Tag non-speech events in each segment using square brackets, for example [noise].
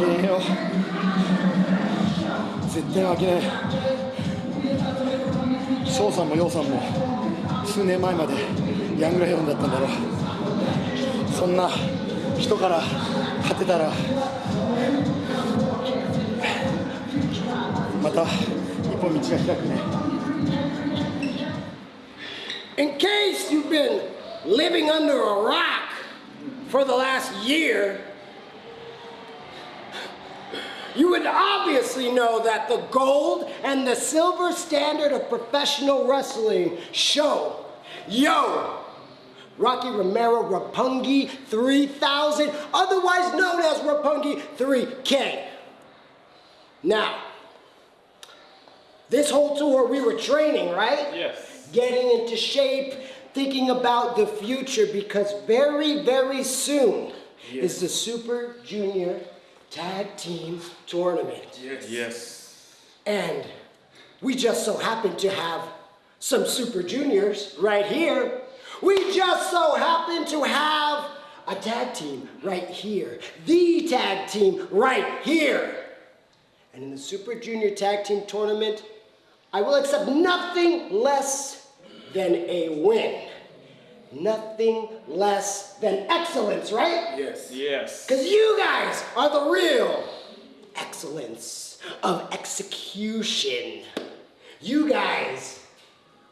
けねえよ絶対負けねえ翔さんも陽さんも数年前までヤングライオンだったんだろう。そんな人から勝てたらまた一本道が開くね。In case you've been living under a rock for the last year, you would obviously know that the gold and the silver standard of professional wrestling show, yo, Rocky Romero Roppongi 3000, otherwise known as Roppongi 3K. Now, this whole tour we were training, right? Yes. Getting into shape, thinking about the future because very, very soon is the Super Junior Tag Team Tournament. Yes. Yes. And we just so happen to have some Super Juniors right here. We just so happen to have a tag team right here. The tag team right here. And in the Super Junior Tag Team Tournament, I will accept nothing less than a win. Nothing less than excellence, right? Yes. Yes. Because you guys are the real excellence of execution. You guys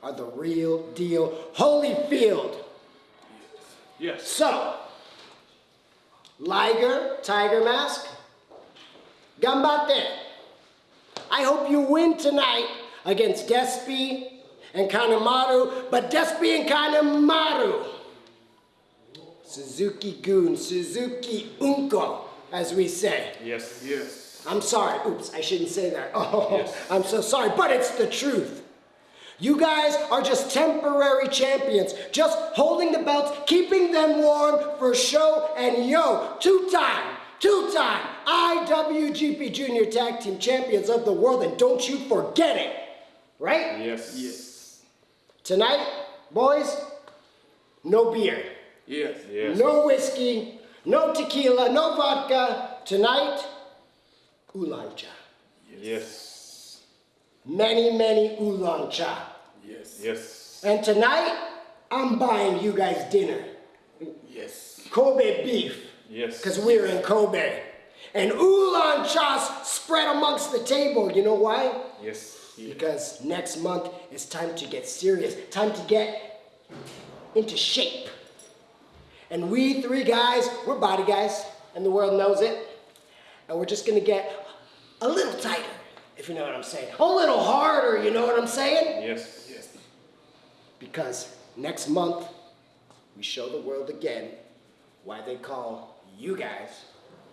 are the real deal. Holyfield. Yes. So, Liger, Tiger Mask, Gambate. I hope you win tonight against Despi and Kanemaru, but Despi and Kanemaru. Suzuki Goon, Suzuki Unko, as we say. Yes. Yes. I'm sorry. Oops, I shouldn't say that. [laughs] Oh, Yes. I'm so sorry, but it's the truth. You guys are just temporary champions, just holding the belts, keeping them warm for show and yo, two-time, two-time IWGP Junior Tag Team Champions of the world, and don't you forget it, right? Yes. Yes. Tonight, boys, no beer, Yes. Yes. no whiskey, no tequila, no vodka. Tonight, oolong cha. Yes. Many, many oolong cha. Yes. Yes. And tonight, I'm buying you guys dinner. Yes. Kobe beef, Yes. because we're in Kobe. And oolong cha's spread amongst the table. You know why? Yes. Yes. Because next month it's time to get serious, time to get into shape. And we three guys, we're body guys, and the world knows it. And we're just gonna get a little tighter, if you know what I'm saying. A little harder, you know what I'm saying? Yes. Yes. Because next month, we show the world again why they call you guys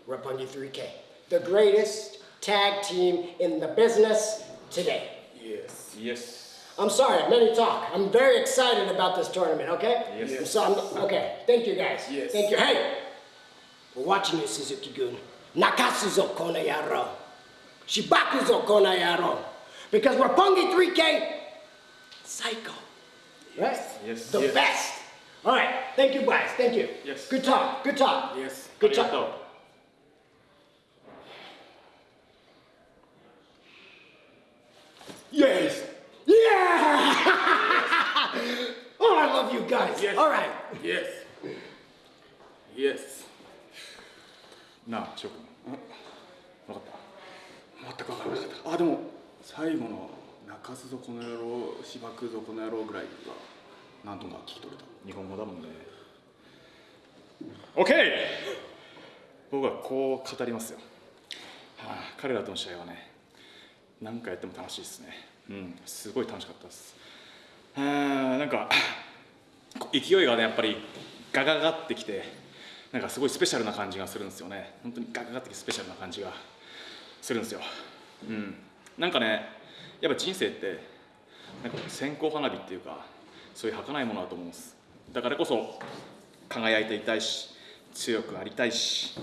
Roppongi 3K. The greatest tag team in the business today. Yes. Yes. I'm sorry, let me talk. I'm very excited about this tournament, okay? Yes. yes. So I'm, okay, thank you guys. Yes. Thank you. Hey, we're watching you, Suzuki-gun. Nakasuzo kona yaro. Shibakuzo kona yaro. Because we're Pungi 3K Psycho. Right? Yes. The yes. best. All right. Thank you, guys. Thank you. Yes. Good talk. Good talk. Yes. Good talk. Yes. All right. Yes. Yes. なあ、翔くん。分かった全く分からなかった。あ、でも、最後の泣かすぞこの野郎、しばくぞこの野郎ぐらいは、なんとか聞き取れた。日本語だもんね。OK! 僕はこう語りますよ。はあ、彼らとの試合はね、何回やっても楽しいですね。うん、すごい楽しかったです。はあ、なんか、勢いがねやっぱりガガガってきてなんかすごいスペシャルな感じがするんですよね。本当にガガガってきてスペシャルな感じがするんですよ。うん。なんかねやっぱ人生ってなんか線香花火っていうかそういう儚いものだと思うんです。だからこそ輝いていたいし強くありたいし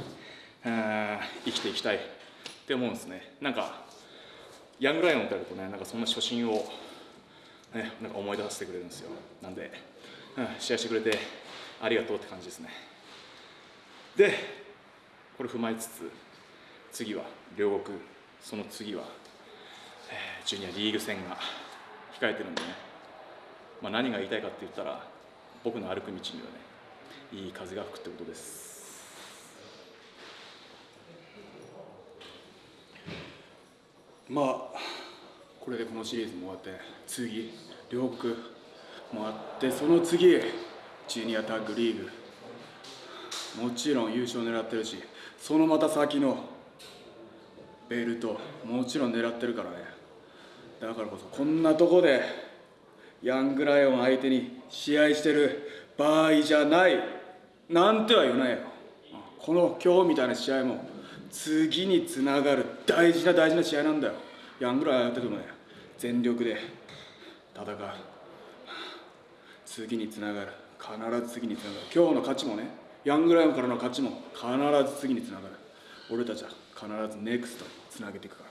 うん生きていきたいって思うんですね。なんかヤングライオンってやるとねなんかそんな初心をね、なんか思い出させてくれるんですよ。なんで、うん、試合してくれてありがとうって感じですね。で、これ踏まえつつ、次は両国その次は、えージュニアリーグ戦が控えてるんでね、まあ、何が言いたいかって言ったら僕の歩く道にはねいい風が吹くってことですまあこれでこのシリーズも終わって次両国もあってその次ジュニアタッグリーグ。もちろん優勝狙ってるしそのまた先のベルトもちろん狙ってるからね。だからこそこんなとこでヤングライオン相手に試合してる場合じゃないなんては言わないよ。この今日みたいな試合も次につながる大事な大事な試合なんだよ。ヤングライオンやっててもね全力で戦う。次につながる。必ず次につながる。今日の勝ちもねヤングライオンからの勝ちも必ず次につながる。俺たちは必ずネクストにつなげていくから。